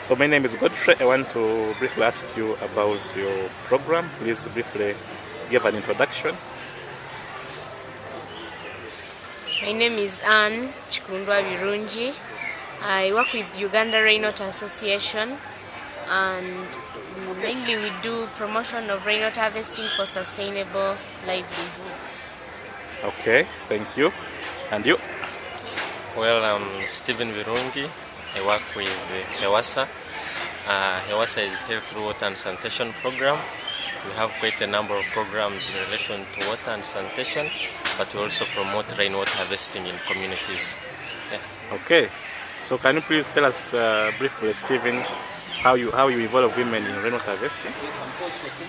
So my name is Godfrey. I want to briefly ask you about your program. Please briefly give an introduction. My name is Anne Chikundwa Virunji. I work with Uganda Rainwater Association and mainly we do promotion of rainwater harvesting for sustainable livelihoods. Okay, thank you. And you? Well, I'm Stephen Virungi. I work with HEWASA. Uh, HEWASA is Health Through Water and Sanitation Program. We have quite a number of programs in relation to water and sanitation, but we also promote rainwater harvesting in communities. Yeah. Okay. So can you please tell us uh, briefly, Stephen, how you how you involve women in rainwater harvesting?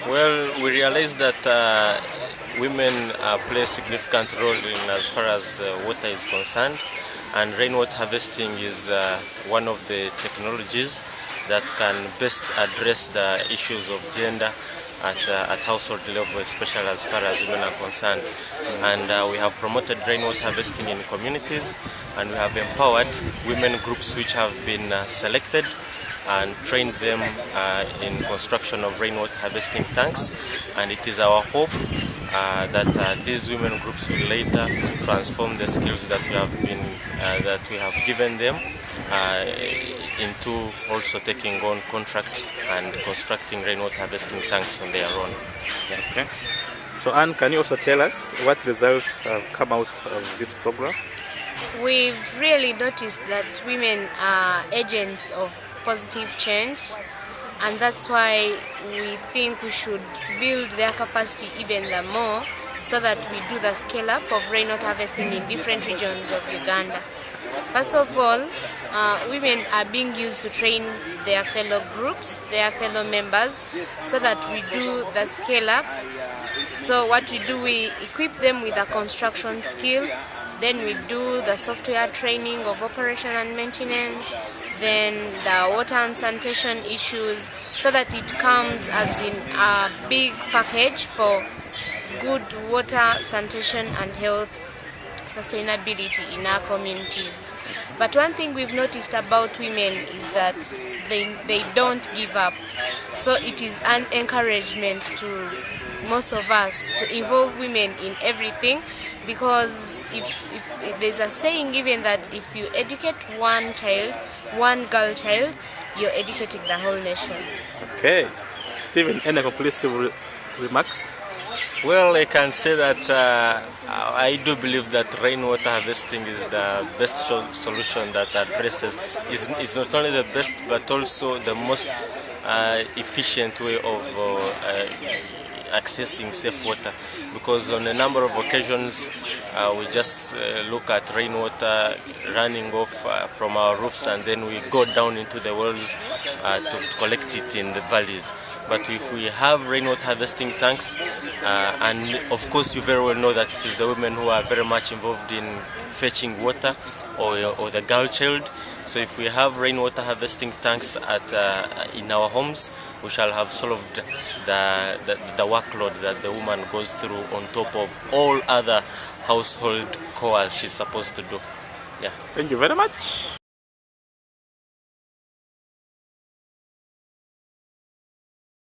Well, we realize that uh, women uh, play a significant role in as far as uh, water is concerned, and rainwater harvesting is uh, one of the technologies that can best address the issues of gender at, uh, at household level, especially as far as women are concerned. And uh, we have promoted rainwater harvesting in communities, and we have empowered women groups which have been uh, selected and trained them uh, in construction of rainwater harvesting tanks. And it is our hope uh, that these women groups will later transform the skills that we have been that we have given them uh, into also taking on contracts and constructing rainwater harvesting tanks on their own. Okay. So Anne, can you also tell us what results have come out of this program? We've really noticed that women are agents of positive change and that's why we think we should build their capacity even the more so that we do the scale up of rainwater harvesting in different regions of Uganda. First of all, uh, women are being used to train their fellow groups, their fellow members, so that we do the scale up. So what we do, we equip them with a construction skill, then we do the software training of operation and maintenance, then the water and sanitation issues, so that it comes as in a big package for good water, sanitation and health sustainability in our communities. But one thing we've noticed about women is that they, they don't give up. So it is an encouragement to most of us to involve women in everything because if, if, if there's a saying even that if you educate one child, one girl child, you're educating the whole nation. Okay. Stephen, any conclusive re remarks? Well, I can say that uh, I do believe that rainwater harvesting is the best solution that addresses. It's, it's not only the best, but also the most uh, efficient way of uh, accessing safe water. Because on a number of occasions uh, we just uh, look at rainwater running off uh, from our roofs and then we go down into the wells uh, to collect it in the valleys. But if we have rainwater harvesting tanks uh, and of course you very well know that it is the women who are very much involved in fetching water or, or the girl child. So if we have rainwater harvesting tanks at, uh, in our homes, we shall have solved the, the, the workload that the woman goes through on top of all other household chores she's supposed to do. Yeah. Thank you very much.